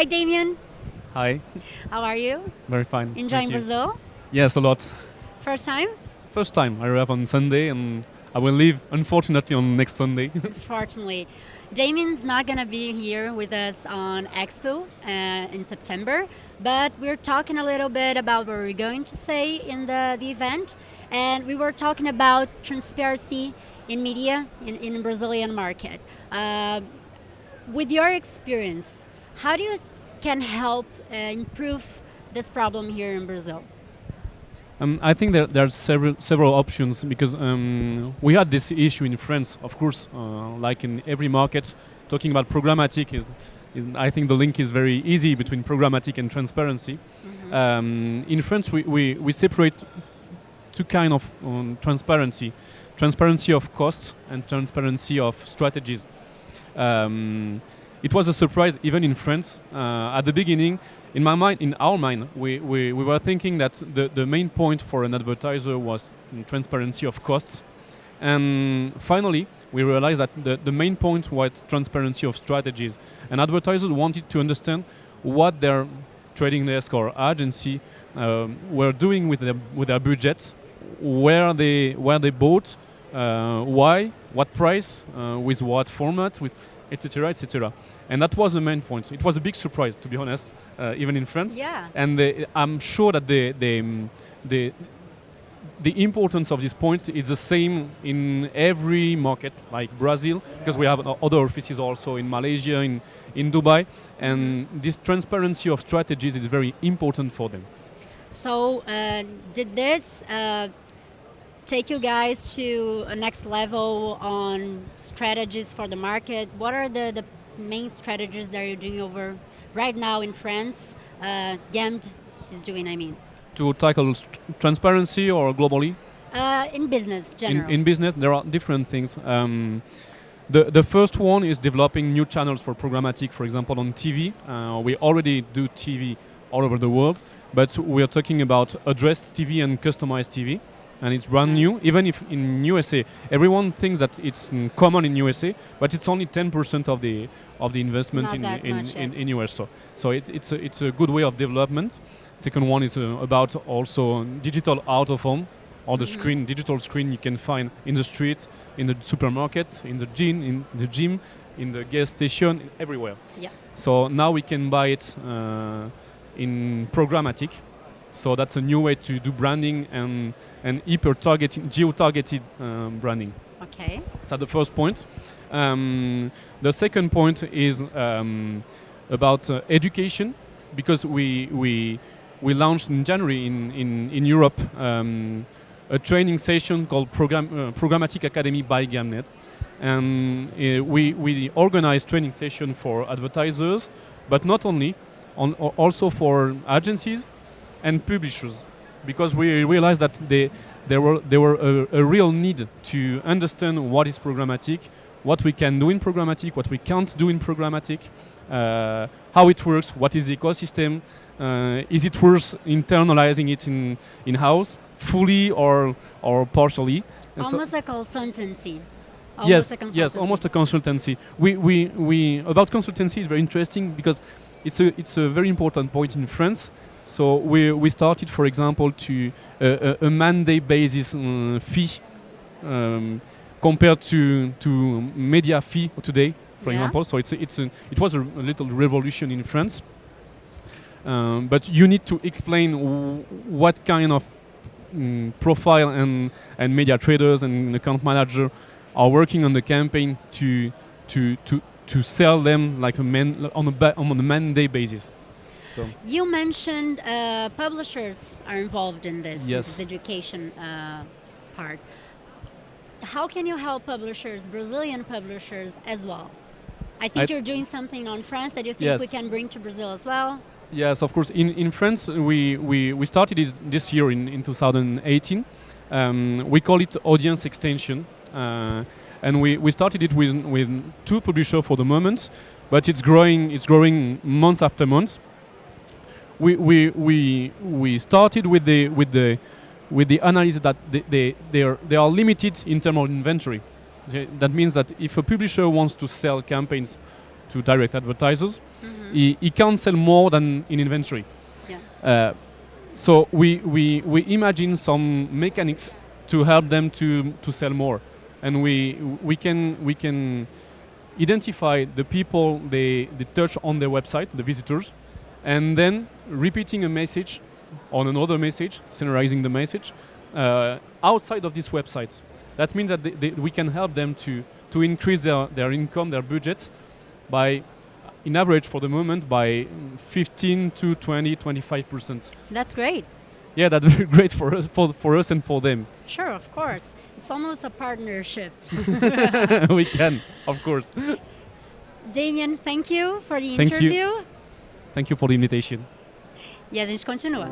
Hi, Damien. Hi. How are you? Very fine. Enjoying. Brazil? Yes, a lot. First time? First time I arrive on Sunday and I will leave, unfortunately, on next Sunday. unfortunately. Damien's not going to be here with us on Expo uh, in September, but we're talking a little bit about what we're going to say in the, the event. And we were talking about transparency in media in, in Brazilian market. Uh, with your experience, how do you can help uh, improve this problem here in Brazil? Um, I think there, there are several several options because um, we had this issue in France, of course, uh, like in every market. Talking about programmatic is, is, I think the link is very easy between programmatic and transparency. Mm-hmm. Um, in France, we, we, we separate two kind of um, transparency: transparency of costs and transparency of strategies. It was a surprise even in France. Uh, at the beginning in my mind in our mind we, we, we were thinking that the, the main point for an advertiser was transparency of costs. And finally we realized that the, the main point was transparency of strategies. And advertisers wanted to understand what their trading desk or agency um, were doing with their, with their budget where they where they bought uh, why what price uh, with what format with etc., etc. And that was the main point. It was a big surprise, to be honest, uh, even in France. Yeah. And the, I'm sure that the the um, the the importance of this point is the same in every market, like Brazil, because we have other offices also in Malaysia, in in Dubai, and this transparency of strategies is very important for them. So, uh, did this uh, take you guys to a next level on strategies for the market? What are the, the main strategies that you're doing over right now in France? Uh, Gamned is doing, I mean. To tackle transparency or globally? Uh, in business. In, in, business, there are different things. Um, the, the first one is developing new channels for programmatic, for example, on TV. Uh, we already do TV all over the world, but we are talking about addressed TV and customized TV and it's brand new. Even if in USA, everyone thinks that it's mm, common in USA, but it's only 10% of the of the investment in in, in, in, US. So, so it, it's a, it's a good way of development. Second one is uh, about also digital out of home, or the mm -hmm. screen, digital screen you can find in the street, in the supermarket, in the gym, in the gym, in the gas station, everywhere. Yeah. So now we can buy it uh, in programmatic so that's a new way to do branding and and hyper targeted, geo-targeted um, branding. Okay. That's the first point. Um, the second point is um, about uh, education, because we we we launched in January in in in Europe um, a training session called Program, uh, Programmatic Academy by Gamned, and uh, we we organize training session for advertisers, but not only, on also for agencies and publishers because we realized that they, there were, there were a, a, real need to understand what is programmatic, what we can do in programmatic, what we can't do in programmatic, uh, how it works, what is the ecosystem, uh, is it worth internalizing it in, in-house, fully or, or partially. And almost so a consultancy. Almost yes, a consultancy. yes, almost a consultancy. We, we, we, about consultancy, it's very interesting because it's a, it's a very important point in France so we, we started, for example, to uh, a, a mandate basis um, fee um, compared to, to media fee today, for yeah. example. So it's a, it's a, it was a, a little revolution in France. Um, but you need to explain what kind of um, profile and, and media traders and account manager are working on the campaign to to to to sell them like a man on a on a mandate basis. So you mentioned uh, publishers are involved in this, yes. this education uh, part. How can you help publishers, Brazilian publishers, as well? I think I'd you're doing something on France that you think yes. we can bring to Brazil as well. Yes, of course. In, in France, we, we, we started it this year in, in 2018. Um, we call it audience extension. Uh, and we, we started it with, with two publishers for the moment, but it's growing, it's growing month after month we, we, we, we started with the, with the, with the analysis that they, they, they, are, they are limited in terms of inventory. That means that if a publisher wants to sell campaigns to direct advertisers. He, he can't sell more than in inventory. Yeah. Uh, so we, we, we imagine some mechanics to help them to, to sell more. And we, we, can, we can identify the people they, they touch on their website, the visitors, and then repeating a message on another message, summarizing the message, uh, outside of these websites. That means that they, they, we can help them to, to increase their, their income, their budget, by, in average for the moment, by 15 to 20, 25%. That's great. Yeah, that's very great for us, for, for us and for them. Sure, of course. It's almost a partnership. we can, of course. Damien, thank you for the Thank you. Thank you for the invitation. E a gente continua.